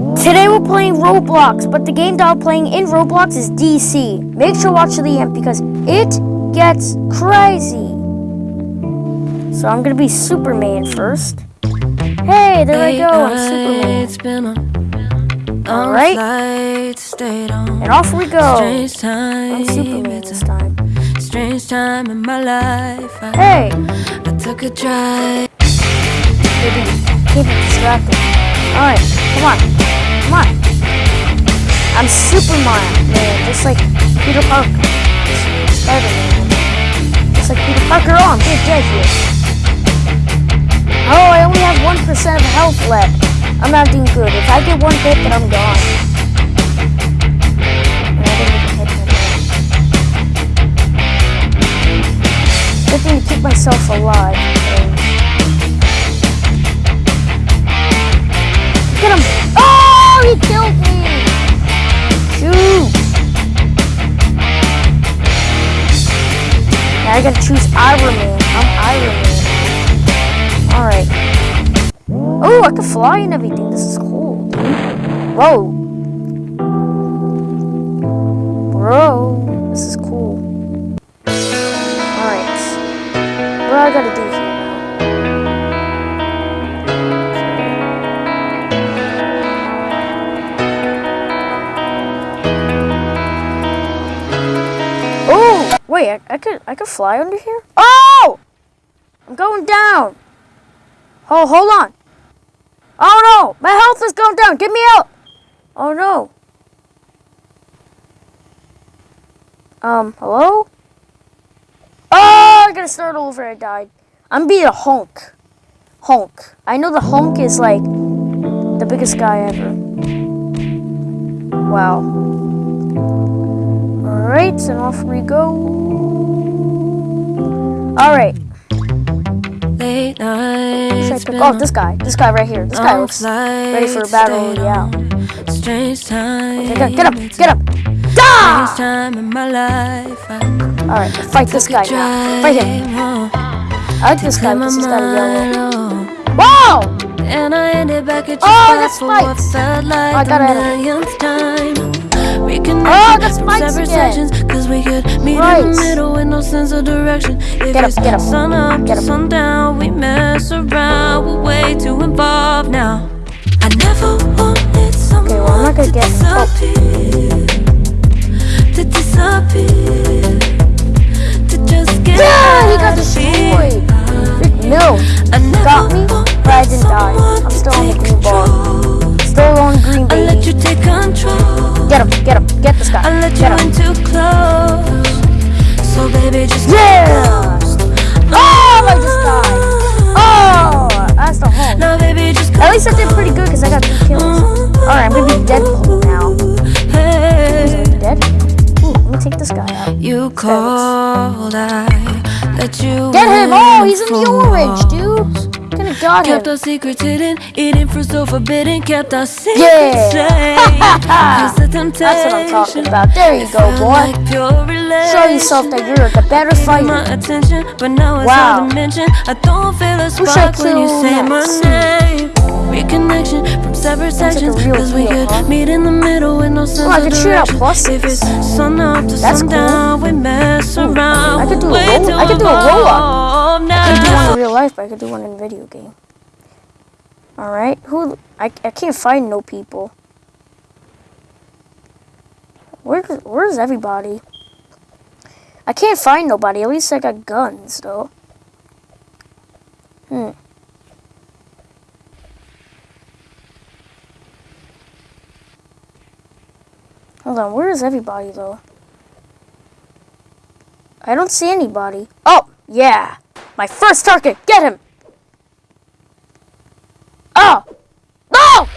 Today we're playing Roblox, but the game that I'm playing in Roblox is DC. Make sure to watch to the end because it gets crazy. So I'm gonna be Superman first. Hey, there I go, I'm Superman. It's been a All right. And off we go. Strange time. I'm Superman this time. strange time in my life. I, Hey, I took a drive. keep it distracted. Alright, come on. Come on. I'm Superman, man, just like Peter Parker. Spider-Man. Just like Peter Parker. Oh, I'm Big Jet here. Oh, I only have 1% of health left. I'm not doing good. If I get one hit, then I'm gone. Good thing to keep myself alive. Get him! Killed me! Shoot! Now I gotta choose Iron Man. I'm Iron Man. Alright. Oh, I can fly and everything. This is cool, dude. Whoa. Bro, this is cool. Alright. What do I gotta do here wait, I, I could I could fly under here? Oh! I'm going down. Oh, hold on. Oh no, my health is going down. Get me out. Oh no. Um, hello? Oh, I gotta start over. I died. I'm being a honk. Honk. I know the honk is like the biggest guy ever. Wow. Alright, and off we go. Alright. Late Should I pick- Oh, this guy. This guy right here. This guy looks ready for a battle Yeah. Strange time. Okay, get, get up, get up. Da! time in my life. Alright, fight this guy now. Fight him. I like this guy because he's got a yellow. Whoa! And I ended back at your Oh, that's for what spikes. felt oh, like I got it. Separate sections, cause we could meet in Right. the middle with no sense of direction. If Get up, it's get up. sun up Get up. sundown, we mess around. We're way too involved now. I never wanted someone well, I'm not gonna to get- disappear. To disappear. To just get Yeah, he got out of here. destroyed. Rick I never got me, but I didn't die. I'm still on the green control. Still on green, I let baby. you take control. Get him, get him, guy. I let you in too close. So baby, just Yeah! Oh, I just died. Oh, that's the home. Now baby, just At least I did pretty good because I got two kills. Alright, I'm gonna be Deadpool now. Hey, Dead? Ooh, let me take this guy out. you called, I let you Get him! Oh, he's in the orange, dude. Kinda got Kept him. our secrets hidden, eating fruit so forbidden. Kept our secrets Yeah. safe. 'Cause the temptation That's what I'm talking about. There you go, boy. like. Show yourself that you're the better Gave my fighter. attention, but now it's Wow. I don't feel a Who should I spark when you say my name. Reconnection from separate like sections, real cause we deal, could huh? meet in the middle with no sense Oh, I could shoot out direction. If it's sun up to That's sundown, we mess Ooh, around. I could do a roll- I could do a roll-up. involved I could do one in real life, but I could do one in video game. Alright, who? I, I can't find no people. Where, where's everybody? I can't find nobody. At least I got guns, though. On, where is everybody, though? I don't see anybody. Oh, yeah. My first target. Get him. Oh. No!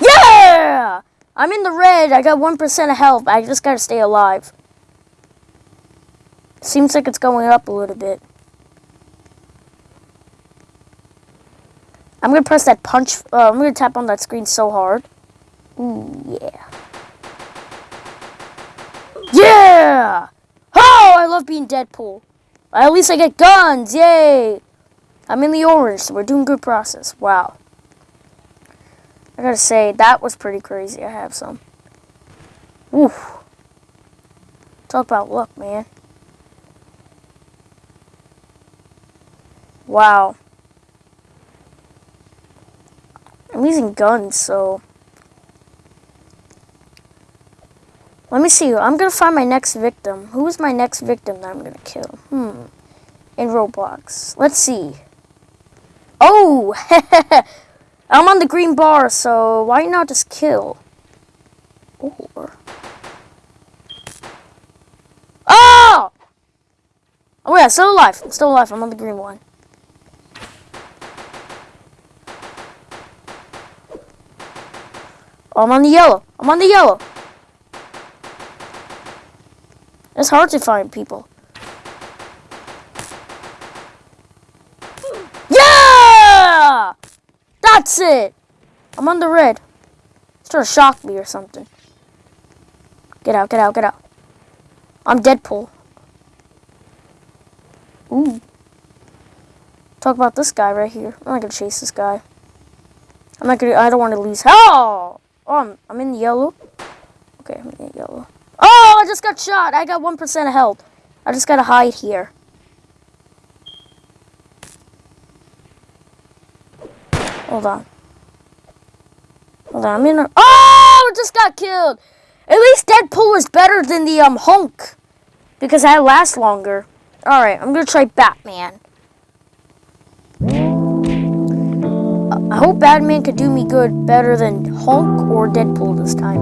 Yeah! I'm in the red. I got 1% of health. I just gotta stay alive. Seems like it's going up a little bit. I'm gonna press that punch. Uh, I'm gonna tap on that screen so hard. Ooh, yeah. Yeah! Oh, I love being Deadpool. At least I get guns. Yay! I'm in the orange, so we're doing good process. Wow. I gotta say, that was pretty crazy. I have some. Oof. Talk about luck, man. Wow. I'm using guns, so... Let me see. I'm gonna find my next victim. Who is my next victim that I'm gonna kill? Hmm. In Roblox. Let's see. Oh! I'm on the green bar, so why not just kill? Or... Oh! Oh yeah, still alive. I'm still alive. I'm on the green one. Oh, I'm on the yellow. I'm on the yellow. It's hard to find people. Yeah! That's it! I'm on the red. It's trying to shock me or something. Get out, get out, get out. I'm Deadpool. Ooh. Talk about this guy right here. I'm not gonna chase this guy. I'm not gonna, I don't want to lose. Oh! Oh, I'm, I'm in yellow. Okay, I'm in yellow. Oh, I just got shot. I got 1% of health. I just gotta hide here. Hold on. Hold on, I'm in a... Oh, I just got killed. At least Deadpool is better than the um Hulk. Because I last longer. Alright, I'm gonna try Batman. I hope Batman could do me good better than Hulk or Deadpool this time.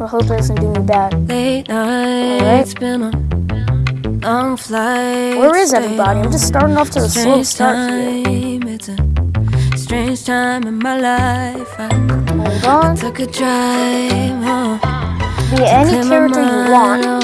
I hope it doesn't do me bad. Late nights, been a long flight. Where is everybody? I'm just starting off to the slow start here. time, it's a strange time in my life. I Hold on. took a drive. Be any character you want.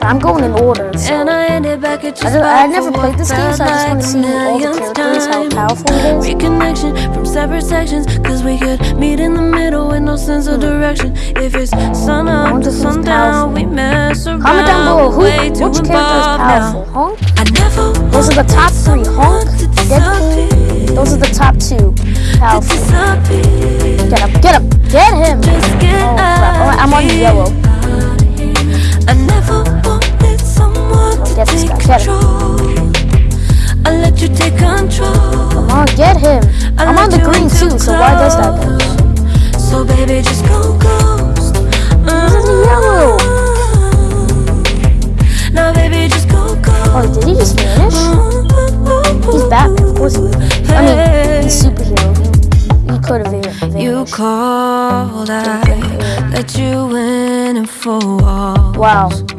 But I'm going in order, so. And I ended back at I, don't, I never played this game, so I just want to see all the characters, how powerful it is. Reconnection from separate sections, cause we could meet in the middle with no sense of hmm. direction. If it's sun up to who's sundown, we powerful. mess around. Comment down below who, which character is powerful. now. Hulk? I never Those are the top three. to Deadpool. Those are the top two. Powerful. Get him, get him, get him! Oh, crap. Oh, I'm on yellow. I never wanted someone to get this guy, get him. control. I let you take control. Come on, get him. I'm on the green too so why does that go? So baby, just go ghost. the uh-huh. yellow. Now baby, just go ghost. Oh, did he just vanish? Uh-huh. He's Batman, of course he. I mean, he's superhero. He, he could have been. You called, I let you in and for walls. Wow.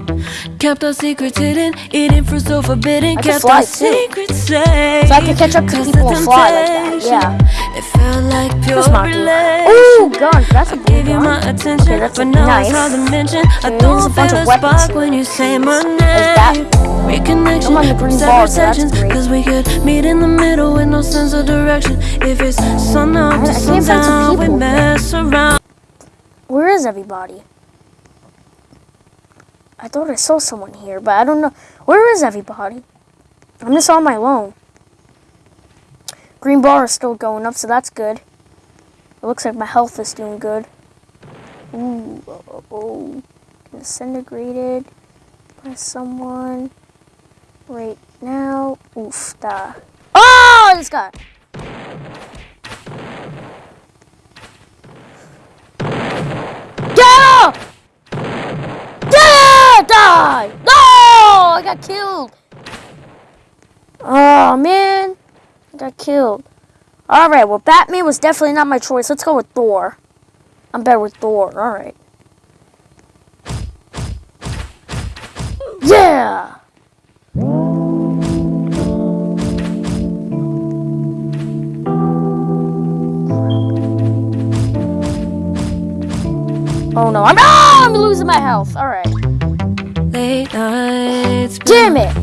Kept our secrets hidden, eating fruit so forbidden. I Kept our secrets safe. So I can catch up to people and fly like that, yeah. It felt like pure That's not good. relation. Ooh, gun. That's a good Give you my attention, Okay, that's but a now knife. it's hard to mention. I Okay, there's a don't bunch feel a weapons spark when you say my name. Reconnection I'm on the from green separate bar, so that's sections. Cause we could meet in the middle with no sense of direction. If it's sun up to some sundown, we mess around. Where is everybody? I thought I saw someone here, but I don't know. Where is everybody? I'm just on my own. Green bar is still going up, so that's good. It looks like my health is doing good. Ooh, oh, oh. disintegrated by someone right now. Oof, da. Oh, this guy. Get up! Yeah, die! No! I got killed. Oh man, I got killed. All right, well Batman was definitely not my choice. Let's go with Thor. I'm better with Thor. All right. Yeah. Oh no, I'm, ah, I'm losing my health. All right. Late nights, Damn it.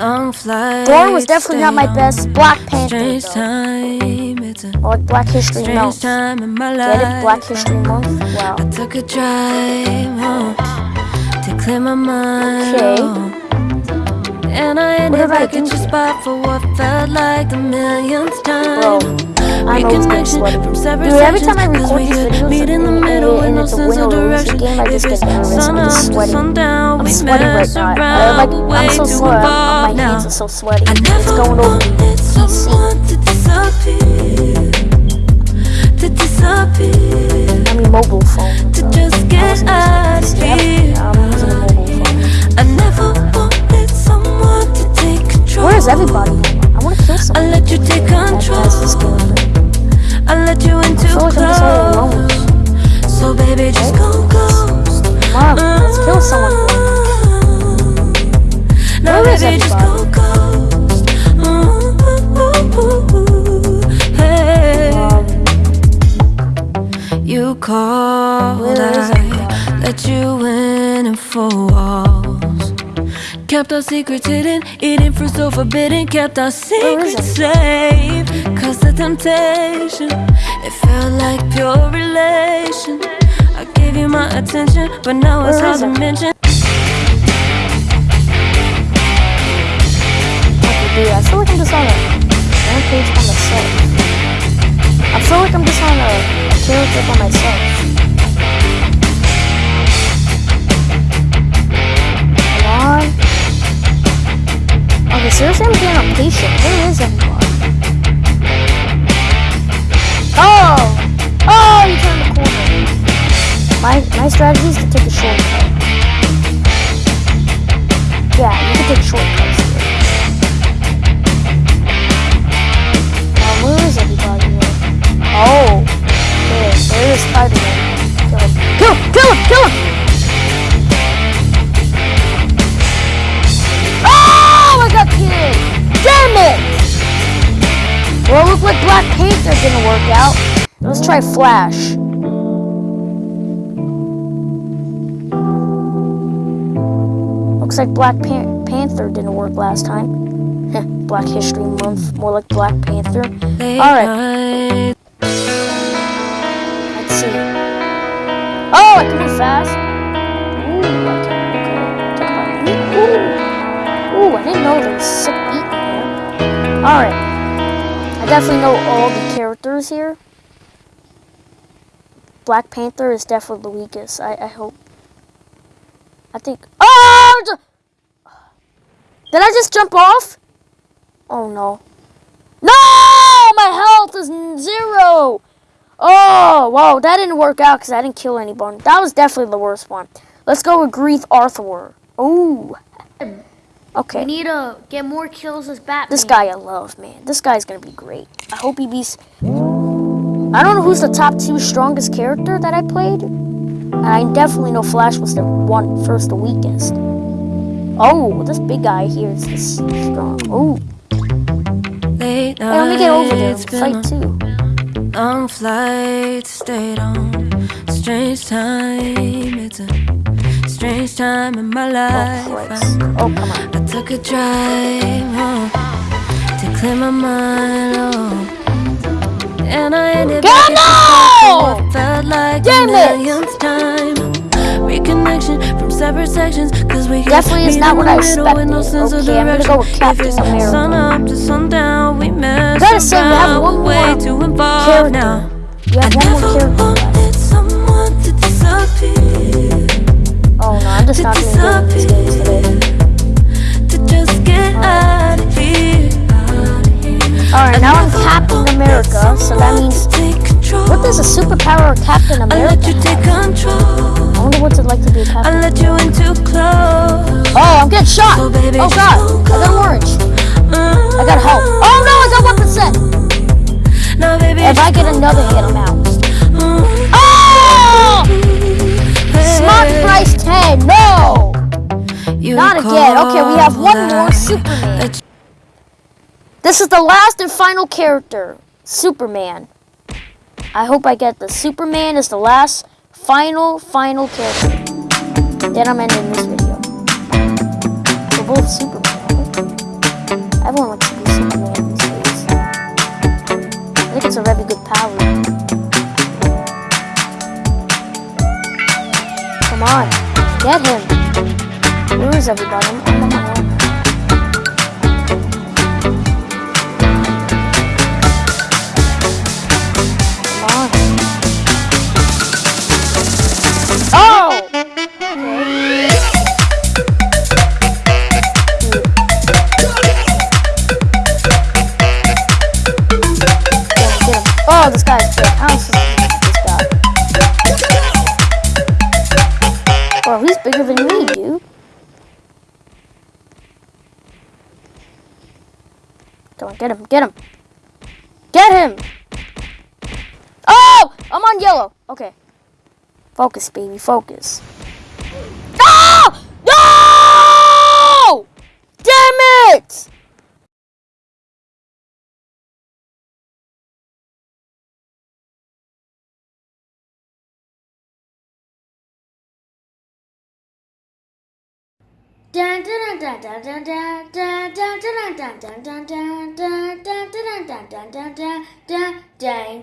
long flights. Thor was definitely not my best. Black Panther, though. time, it's a I like Black History Month. time in my life. Get it? Black History Month? Wow. I took a drive home to clear my mind. Okay. And I ended back at your spot for what felt like the millionth time. Bro, I'm always getting sweaty. from separate Dude, every time I record these videos meet in the and- middle and no it's a sense win of or lose game, I just get nervous. I'm just up to sweating. I'm we sweating right now. I, like, I'm so sweaty. My hands are so sweaty. I It's going over someone to disappear, to disappear, I mean, mobile phone. to just get out of here. PC. I'm using a mobile phone. I never wanted someone to take control. Where is everybody? I want to kill I someone. let you take That- that's this control. Secrets hidden, eating fruit so forbidden. Kept our secrets safe. Cause the temptation, it felt like pure relation. I gave you my attention, but now it's hard to mention. okay, I feel like I'm just on a rampage by myself. I feel like I'm just on a, a character by myself. Okay, seriously, I'm getting impatient. Where is everybody? Oh! Oh, you turned the corner. My, my strategy is to take a shortcut. Yeah, you can take shortcuts here. Now, where is everybody here? Oh, there, there is Spider-Man. Kill him. Kill him! Kill him! Kill him! Damn it! Well, look like Black Panther didn't work out. Let's try Flash. Looks like Black Pan- Panther didn't work last time. Black History Month, more like Black Panther. Alright. Let's see. Oh, I can move fast. Ooh, I can. Okay. Ooh. I didn't know there Alright. I definitely know all the characters here. Black Panther is definitely the weakest. I, I hope. I think. Oh! Did I just jump off? Oh no. No! My health is zero! Oh, whoa, that didn't work out because I didn't kill anyone. That was definitely the worst one. Let's go with Grief Arthur. Ooh. We Okay. need to get more kills as Batman. This guy I love, man. This guy's gonna be great. I hope he beats. I don't know who's the top two strongest character that I played. And I definitely know Flash was the one first, the weakest. Oh, this big guy here is this strong. Oh, Late hey, let me get over there nights, and been fight too. long flight, stayed on. Strange time, it's a strange time in my Oh, life. Christ. I, Oh, come on. I took a drive oh, to clear my mind. Oh. And I ended Get back him at the spot now! for what felt like Damn it! millionth time. Reconnection from separate sections, cause we Definitely is not what I with no expected. sense of Okay, I'm gonna direction. go with Captain America. Sun up to sundown, we mess Gotta say, we have one we're way more too involved character. now. You have I one more never character left. wanted someone to disappear, Oh no, I'm just not gonna do games today. To just get out of here. Alright, now I'm Captain America, so that means. What does a superpower of Captain America let you take have? I wonder what's it like to be a I Captain let you in too close. Oh, I'm getting shot! Oh, oh god, I got orange. I got health. Oh no, I got 1%! Now, baby, If I get another hit, I'm out. Oh! Smart price 10, no! You Not again. Okay, we have one more Superman. This is the last and final character, Superman. I hope I get the Superman is the last, final, final character. Then I'm ending this video. We're both Superman. Everyone likes to be Superman these days. I think it's a very good power. Come on, get him. News, everybody. Get him. Get him. Oh! I'm on yellow. Okay. Focus, baby. Focus. Ding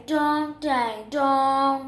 dong, ding dong.